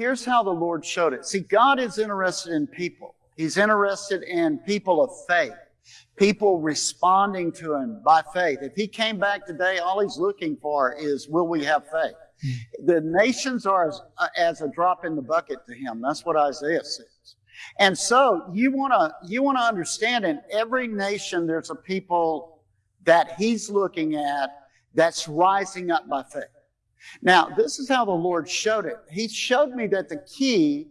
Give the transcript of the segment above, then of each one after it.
here's how the Lord showed it. See, God is interested in people. He's interested in people of faith, people responding to Him by faith. If He came back today, all He's looking for is, will we have faith? The nations are as, uh, as a drop in the bucket to Him. That's what Isaiah says. And so you want to you want to understand in every nation there's a people that he's looking at that's rising up by faith. Now, this is how the Lord showed it. He showed me that the key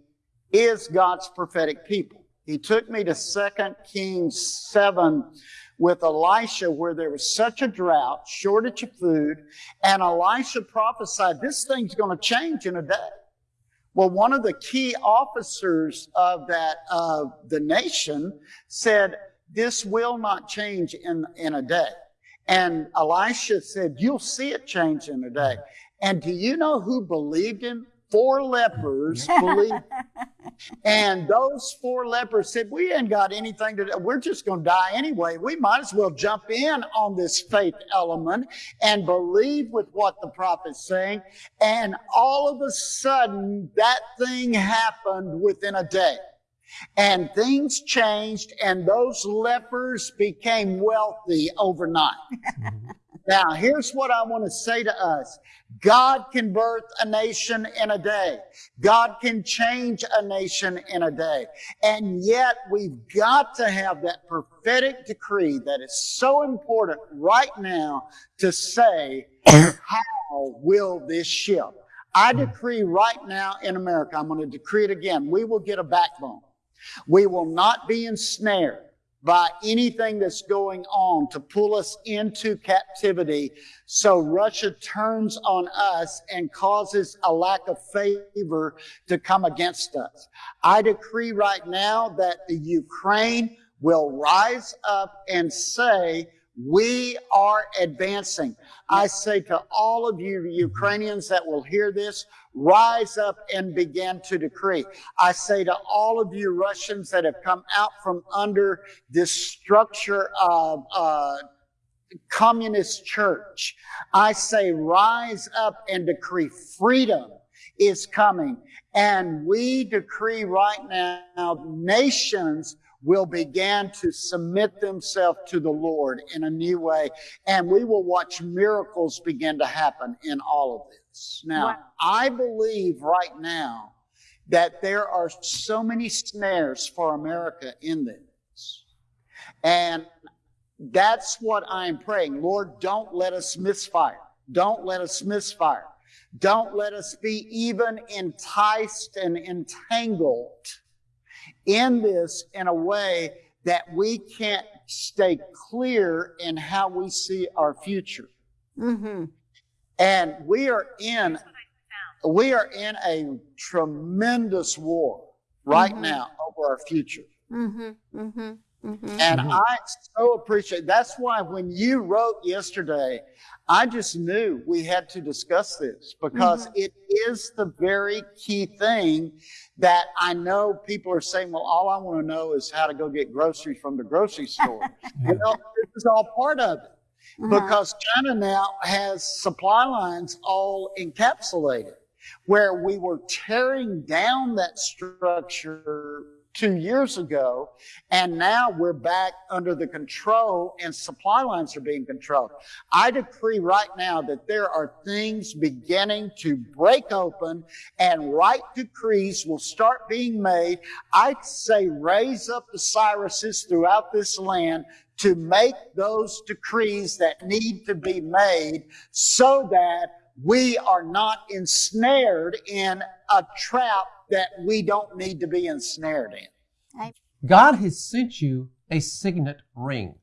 is God's prophetic people. He took me to 2 Kings 7 with Elisha where there was such a drought, shortage of food, and Elisha prophesied this thing's going to change in a day. Well, one of the key officers of that, of the nation said, this will not change in, in a day. And Elisha said, you'll see it change in a day. And do you know who believed him? Four lepers believed. and those four lepers said, we ain't got anything to do. We're just going to die anyway. We might as well jump in on this faith element and believe with what the prophet's saying. And all of a sudden, that thing happened within a day. And things changed and those lepers became wealthy overnight. now, here's what I want to say to us. God can birth a nation in a day. God can change a nation in a day. And yet we've got to have that prophetic decree that is so important right now to say, how will this shift? I hmm. decree right now in America, I'm going to decree it again, we will get a backbone. We will not be ensnared by anything that's going on to pull us into captivity. So Russia turns on us and causes a lack of favor to come against us. I decree right now that the Ukraine will rise up and say, we are advancing. I say to all of you Ukrainians that will hear this, rise up and begin to decree. I say to all of you Russians that have come out from under this structure of uh, communist church, I say rise up and decree freedom is coming. And we decree right now nations will begin to submit themselves to the Lord in a new way. And we will watch miracles begin to happen in all of this. Now, wow. I believe right now that there are so many snares for America in this. And that's what I'm praying. Lord, don't let us misfire. Don't let us misfire. Don't let us be even enticed and entangled in this in a way that we can't stay clear in how we see our future. Mm-hmm. And we are in we are in a tremendous war right mm-hmm. now over our future. Mm-hmm. Mm-hmm. Mm-hmm. And mm-hmm. I so appreciate that's why when you wrote yesterday, I just knew we had to discuss this because mm-hmm. it is the very key thing that I know people are saying, well, all I want to know is how to go get groceries from the grocery store. you know, this is all part of it uh-huh. because China now has supply lines all encapsulated where we were tearing down that structure two years ago, and now we're back under the control and supply lines are being controlled. I decree right now that there are things beginning to break open and right decrees will start being made. I'd say raise up the Cyruses throughout this land to make those decrees that need to be made so that we are not ensnared in a trap that we don't need to be ensnared in. God has sent you a signet ring.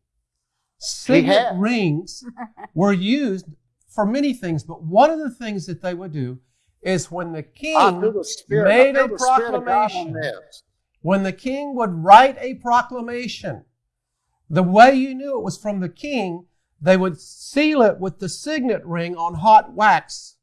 Signet rings were used for many things, but one of the things that they would do is when the king the spirit, made a proclamation, when the king would write a proclamation, the way you knew it was from the king, they would seal it with the signet ring on hot wax.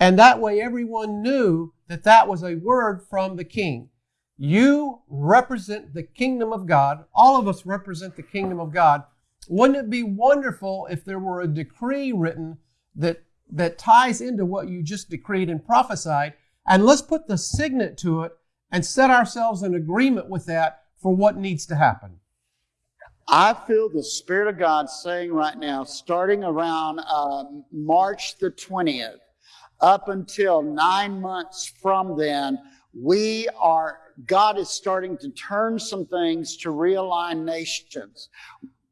And that way everyone knew that that was a word from the king. You represent the kingdom of God. All of us represent the kingdom of God. Wouldn't it be wonderful if there were a decree written that, that ties into what you just decreed and prophesied And let's put the signet to it and set ourselves in agreement with that for what needs to happen. I feel the Spirit of God saying right now, starting around uh, March the 20th, up until nine months from then, we are, God is starting to turn some things to realign nations.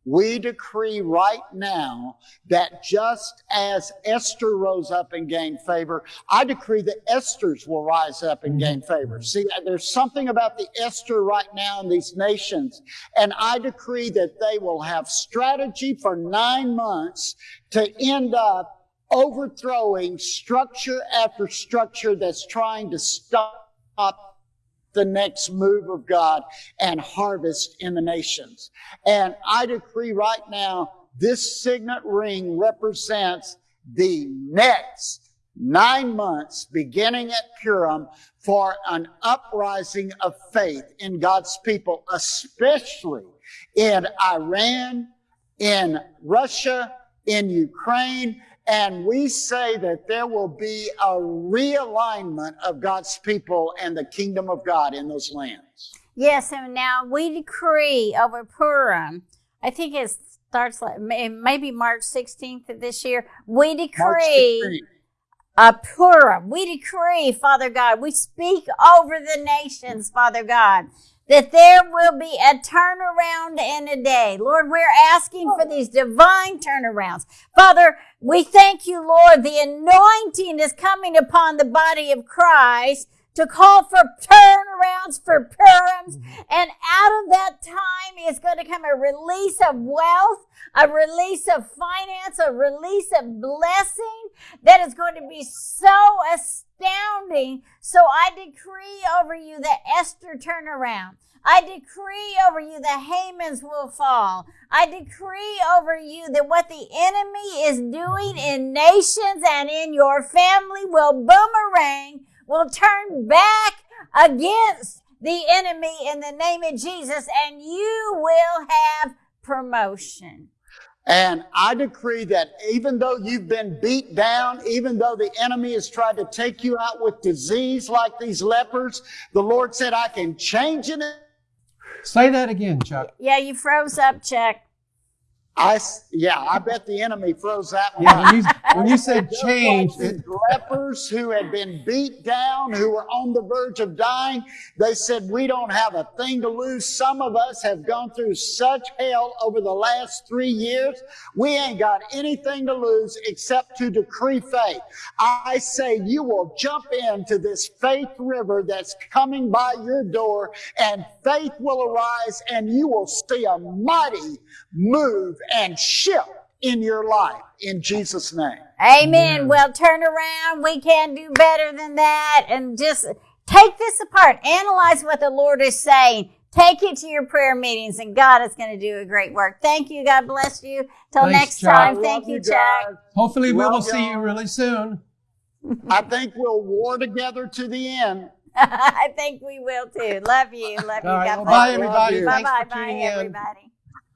We decree right now that just as Esther rose up and gained favor, I decree that Esther's will rise up and gain mm-hmm. favor. See, there's something about the Esther right now in these nations, and I decree that they will have strategy for nine months to end up overthrowing structure after structure that's trying to stop the next move of God and harvest in the nations. And I decree right now, this signet ring represents the next nine months beginning at Purim for an uprising of faith in God's people, especially in Iran, in Russia, in Ukraine, and we say that there will be a realignment of God's people and the kingdom of God in those lands. Yes, and now we decree over Purim. I think it starts like maybe March 16th of this year. We decree a Purim. We decree, Father God, we speak over the nations, Father God, that there will be a turnaround in a day. Lord, we're asking for these divine turnarounds. Father, we thank you, Lord, the anointing is coming upon the body of Christ to call for turnarounds, for Purims, mm-hmm. and out of that time is going to come a release of wealth, a release of finance, a release of blessing that is going to be so astounding. So I decree over you the Esther turnaround. I decree over you the Hamans will fall. I decree over you that what the enemy is doing mm-hmm. in nations and in your family will boomerang, will turn back against the enemy in the name of Jesus, and you will have promotion. And I decree that even though you've been beat down, even though the enemy has tried to take you out with disease like these lepers, the Lord said, I can change it Say that again, Chuck. Yeah, you froze up, Chuck. I, yeah, I bet the enemy froze that one. Yeah, when you, when you said change. The lepers who had been beat down, who were on the verge of dying, they said, we don't have a thing to lose. Some of us have gone through such hell over the last three years. We ain't got anything to lose except to decree faith. I say you will jump into this faith river that's coming by your door and faith will arise and you will see a mighty move and shift in your life in Jesus' name. Amen. Well, turn around. We can do better than that. And just take this apart. Analyze what the Lord is saying. Take it to your prayer meetings and God is going to do a great work. Thank you. God bless you. Till next Chuck. time. Thank you, Chuck. Hopefully we will see you really soon. I think we'll war together to the end. I think we will too. Love you. Love you. Right, well, bye, everybody. Bye bye. Bye, everybody.